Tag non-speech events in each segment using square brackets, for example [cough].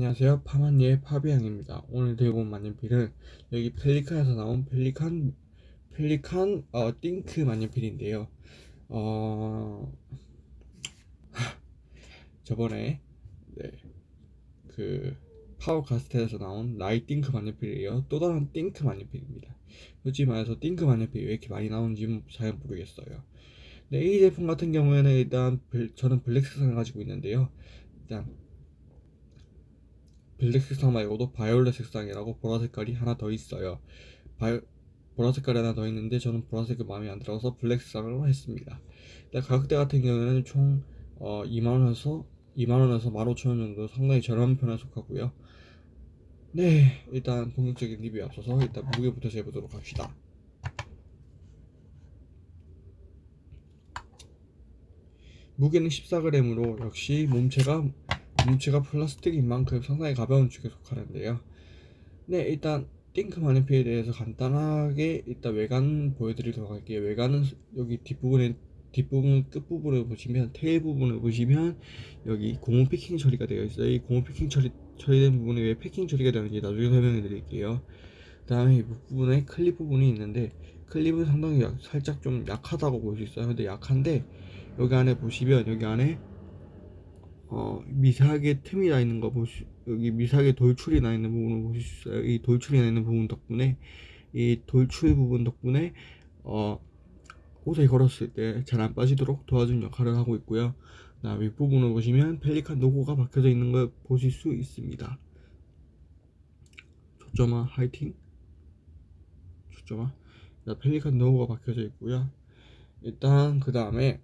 안녕하세요. 파마니의 파비앙입니다. 오늘 들고 온 만년필은 여기 펠리칸에서 나온 펠리칸 펠리칸 어 Th.INK 만년필인데요. 어 [laughs] 저번에 네, 그 파버카스텔에서 나온 WRITink 만년필이에요. 또 다른 Th.INK 만년필입니다. 솔직히 말해서 Th.INK 만년필이 왜 이렇게 많이 나오는지 잘 모르겠어요. 네, 이 제품 같은 경우에는 일단 저는 블랙 색상을 가지고 있는데요. 일단 블랙 색상 말고도 바이올렛 색상이라고 보라 색깔이 하나 더 있어요. 바이, 보라 색깔이 하나 더 있는데 저는 보라색이 마음에 안 들어서 블랙 색상으로 했습니다. 가격대 같은 경우에는 총 어, 2만원에서 2만원에서 15,000원 정도 상당히 저렴한 편에 속하고요. 네, 일단 본격적인 리뷰에 앞서서 일단 무게부터 재보도록 합시다. 무게는 14g으로 역시 몸체가 물체가 플라스틱인 만큼 상당히 가벼운 축에 속하는데요. 네 일단 Th.INK 만년필에 대해서 간단하게 일단 외관 보여드리도록 할게요. 외관은 여기 뒷부분에 뒷부분 끝부분을 보시면 tail 부분을 보시면 여기 고무 패킹 처리가 되어 있어요. 이 고무 패킹 처리 처리된 부분에 왜 패킹 처리가 되는지 나중에 설명해 드릴게요. 그 다음에 이 부분에 클립 부분이 있는데 클립은 상당히 약, 살짝 좀 약하다고 볼 수 있어요. 근데 약한데 여기 안에 보시면 여기 안에 어, 미세하게 틈이 나 있는 거 보시 여기 미세하게 돌출이 나 있는 부분을 보실 수 있어요. 이 돌출이 나 있는 부분 덕분에 이 돌출 부분 덕분에 어, 옷에 걸었을 때 잘 안 빠지도록 도와준 역할을 하고 있고요. 나 윗부분을 보시면 펠리칸 로고가 박혀져 있는 걸 보실 수 있습니다. 초점아 화이팅. 초점아. 펠리칸 로고가 박혀져 있고요. 일단 그 다음에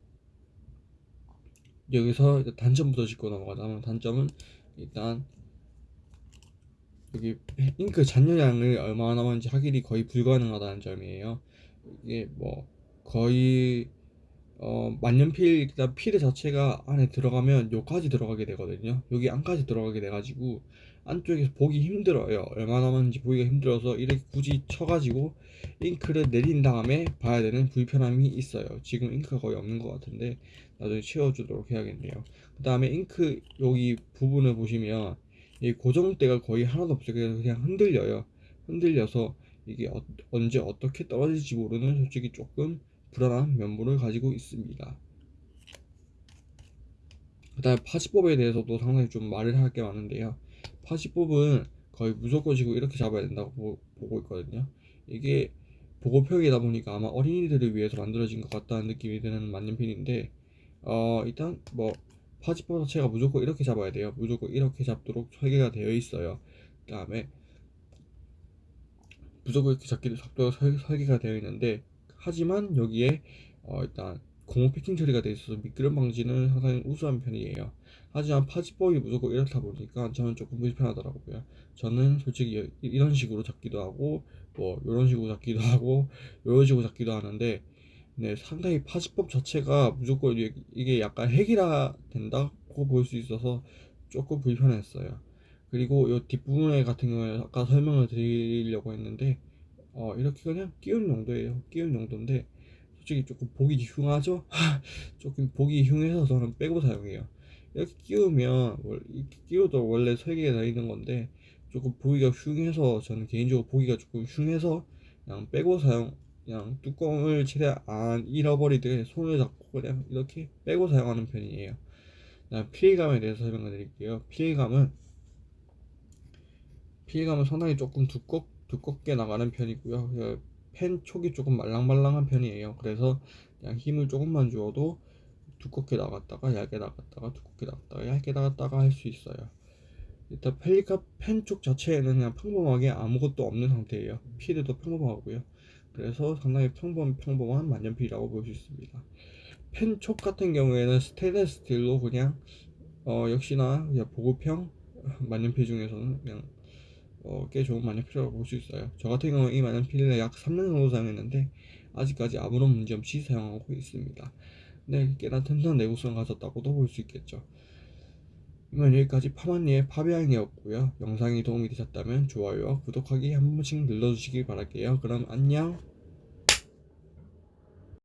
여기서 단점부터 짚고 넘어가자면 단점은 일단 여기 잉크 잔여량을 얼마나 남았는지 확인이 거의 불가능하다는 점이에요. 이게 뭐 거의 어 만년필 일단 feed 자체가 안에 들어가면 여기까지 들어가게 되거든요. 여기 안까지 들어가게 돼 가지고 안쪽에서 보기 힘들어요. 얼마 남았는지 보기가 힘들어서 이렇게 굳이 쳐가지고 잉크를 내린 다음에 봐야 되는 불편함이 있어요. 지금 잉크가 거의 없는 것 같은데 나중에 채워주도록 해야겠네요. 그 다음에 잉크 여기 부분을 보시면 이 고정대가 거의 하나도 없어요. 그래서 그냥 흔들려요. 흔들려서 이게 어, 언제 어떻게 떨어질지 모르는 솔직히 조금 불안한 면모를 가지고 있습니다. 그 다음에 파지법에 대해서도 상당히 좀 말을 할 게 많은데요 파지법은 거의 무조건 지고 이렇게 잡아야 된다고 보고 있거든요. 이게 보고표기다 보니까 아마 어린이들을 위해서 만들어진 것 같다는 느낌이 드는 만년필인데 어 일단 뭐 파지법 자체가 무조건 이렇게 잡아야 돼요. 무조건 이렇게 잡도록 설계가 되어 있어요. 그 다음에 무조건 이렇게 잡기도 잡도록 설계가 되어 있는데 하지만 여기에 어 일단 고무 패킹 처리가 되어 있어서 미끄럼 방지는 상당히 우수한 편이에요. 하지만 파지법이 무조건 이렇다 보니까 저는 조금 불편하더라고요. 저는 솔직히 이런 식으로 잡기도 하고 뭐 이런 식으로 잡기도 하고 이런 식으로 잡기도 하는데 네, 상당히 파지법 자체가 무조건 이게 약간 핵이라 된다고 볼 수 있어서 조금 불편했어요. 그리고 이 뒷부분에 같은 경우에 아까 설명을 드리려고 했는데 어, 이렇게 그냥 끼운 정도예요. 끼운 정도인데 솔직히 조금 보기 흉하죠? [laughs] 조금 보기 흉해서 저는 빼고 사용해요. 이렇게 끼우면 이렇게 끼워도 원래 설계가 되어 있는 건데 조금 보기가 흉해서 저는 개인적으로 보기가 조금 흉해서 그냥 빼고 사용 그냥 뚜껑을 최대한 안 잃어버리듯 손을 잡고 그냥 이렇게 빼고 사용하는 편이에요. 피해감에 대해서 설명을 드릴게요. 피해감은 필기감은 상당히 조금 두껍, 두껍게 나가는 편이고요 펜 촉이 조금 말랑말랑한 편이에요. 그래서 그냥 힘을 조금만 주어도 두껍게 나갔다가 얇게 나갔다가 두껍게 나갔다가 얇게 나갔다가 할 수 있어요. 일단 펠리칸 펜촉 자체에는 그냥 평범하게 아무것도 없는 상태예요. feed도 평범하고요. 그래서 상당히 평범, 평범한 만년필이라고 볼 수 있습니다. 펜 촉 같은 경우에는 스테인레스 스틸로 그냥 어, 역시나 그냥 보급형 만년필 중에서는 그냥 어, 꽤 좋은 만년필이라고 볼 수 있어요. 저 같은 경우는 이 만년필을 약 3년 정도 사용했는데 아직까지 아무런 문제 없이 사용하고 있습니다. 네, 꽤나 튼튼한 내구성을 가졌다고도 볼 수 있겠죠. 이만 여기까지 파마니의 파비앙이었고요. 영상이 도움이 되셨다면 좋아요와 구독하기 한 번씩 눌러주시기 바랄게요. 그럼 안녕